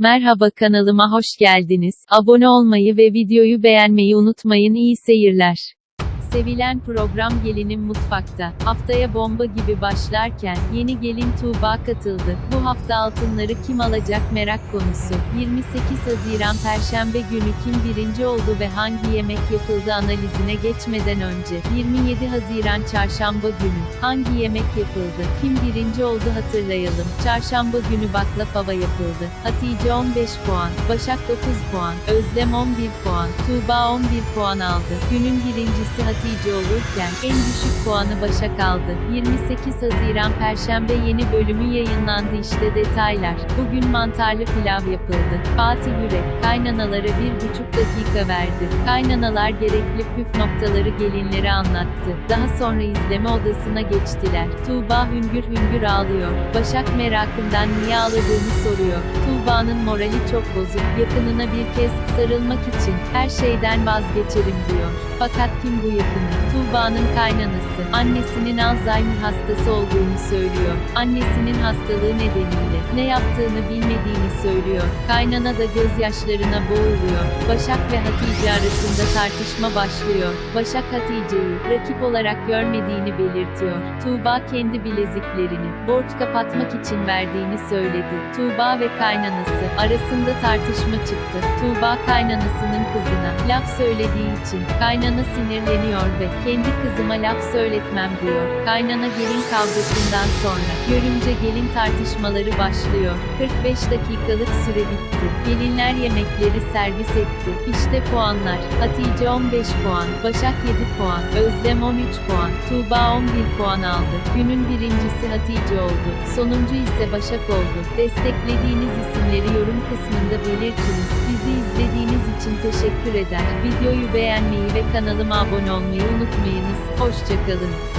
Merhaba kanalıma hoş geldiniz. Abone olmayı ve videoyu beğenmeyi unutmayın. İyi seyirler. Sevilen program Gelinim Mutfakta. Haftaya bomba gibi başlarken, yeni gelin Tuğba katıldı. Bu hafta altınları kim alacak merak konusu. 28 Haziran Perşembe günü kim birinci oldu ve hangi yemek yapıldı analizine geçmeden önce, 27 Haziran Çarşamba günü, hangi yemek yapıldı, kim birinci oldu hatırlayalım. Çarşamba günü baklava yapıldı. Hatice 15 puan, Başak 9 puan, Özlem 11 puan, Tuğba 11 puan aldı. Günün birincisi Hatice olurken, en düşük puanı Başak aldı. 28 Haziran Perşembe yeni bölümü yayınlandı işte detaylar. Bugün mantarlı pilav yapıldı. Fatih Yürek, kaynanalara bir buçuk dakika verdi. Kaynanalar gerekli püf noktaları gelinlere anlattı. Daha sonra izleme odasına geçtiler. Tuğba hüngür hüngür ağlıyor. Başak merakından niye ağladığını soruyor. Tuğba'nın morali çok bozuk. Yakınına bir kez sarılmak için her şeyden vazgeçerim diyor. Fakat kim bu yakını? Tuğba'nın kaynanası. Annesinin Alzheimer hastası olduğunu söylüyor. Annesinin hastalığı Monday. Ne yaptığını bilmediğini söylüyor. Kaynana da gözyaşlarına boğuluyor. Başak ve Hatice arasında tartışma başlıyor. Başak Hatice'yi rakip olarak görmediğini belirtiyor. Tuğba kendi bileziklerini borç kapatmak için verdiğini söyledi. Tuğba ve kaynanası arasında tartışma çıktı. Tuğba kaynanasının kızına laf söylediği için kaynana sinirleniyor ve kendi kızıma laf söyletmem diyor. Kaynana gelin kavgasından sonra görümce gelin tartışmaları başlıyor. 45 dakikalık süre bitti. Gelinler yemekleri servis etti. İşte puanlar. Hatice 15 puan, Başak 7 puan, Özlem 13 puan, Tuğba 11 puan aldı. Günün birincisi Hatice oldu. Sonuncu ise Başak oldu. Desteklediğiniz isimleri yorum kısmında belirtiniz. Bizi izlediğiniz için teşekkür eder. Videoyu beğenmeyi ve kanalıma abone olmayı unutmayınız. Hoşçakalın.